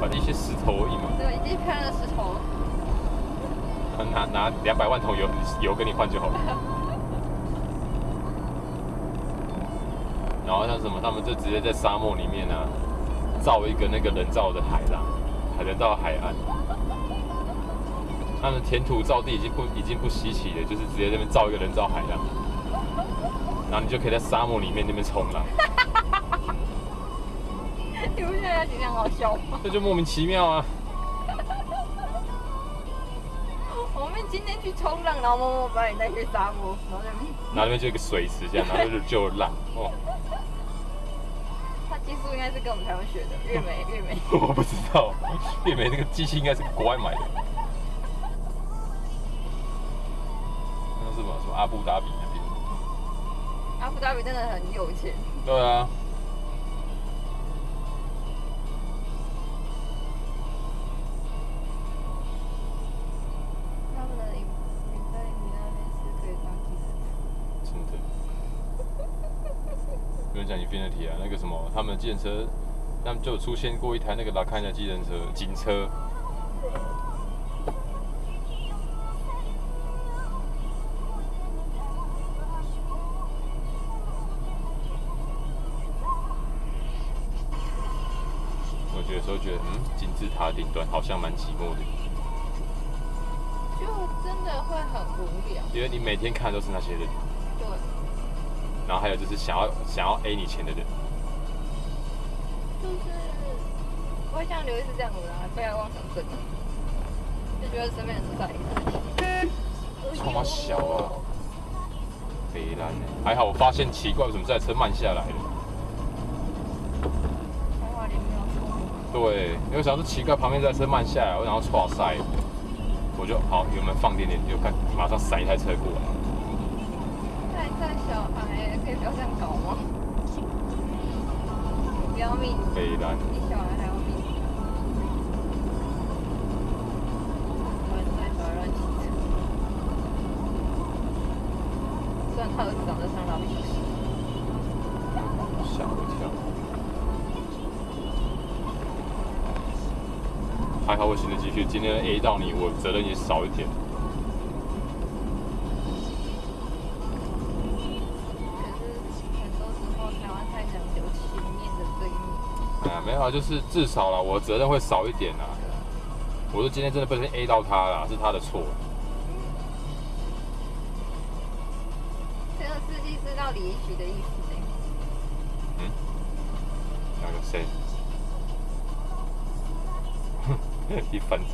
反正一些石头而已嘛。对，一片的石头。拿拿两百万桶油油跟你换就好了。然后像什么，他们就直接在沙漠里面呢、造一个那个人造的海浪，海人造海岸。他们填土造地已经不已经不稀奇了，就是直接在那边造一个人造海浪，然后你就可以在沙漠里面那边冲浪，你不觉得今天好笑吗？这就莫名其妙啊！我们今天去冲浪，然后默默把你带去沙漠，然后那边然后那边就一个水池这样，然后就就浪哦，他技术应该是跟我们台湾学的，越美越美。我不知道，月美那个机器应该是国外买的。那是什么什么阿布达比那边？阿布达比真的很有钱，对啊。不用讲 Infinity 啊，那个什么，他们的计程车，他们就有出现过一台那个拉看的计程车，警车。我觉得有时候觉得，嗯，金字塔顶端好像蛮寂寞的，就真的会很无聊。因为你每天看的都是那些人，对，然后还有就是想要想要 A 你钱的人。就是不会像刘易斯这样子啊，被害妄想症，就觉得身边人都在意他。他妈小啊！北兰呢？还好我发现奇怪，为什么这台车慢下来了？对，因为想说奇怪，旁边这台车慢下来，我想要错塞，我就好油门放点点，就看马上闪一台车过来。带带小孩可以不要这样搞吗？不要命，北兰，比小孩还要命。乱带小孩乱骑车，虽然他儿子长得像蜡笔小新。吓我一跳。还好我行得继续，今天 A 到你，我责任也少一点。哎呀，没有啊，就是至少啦，我责任会少一点啦。我说今天真的不小心 A 到他了，是他的错。这个司机知道李一许的意思呢。嗯，那个谁？一翻掌。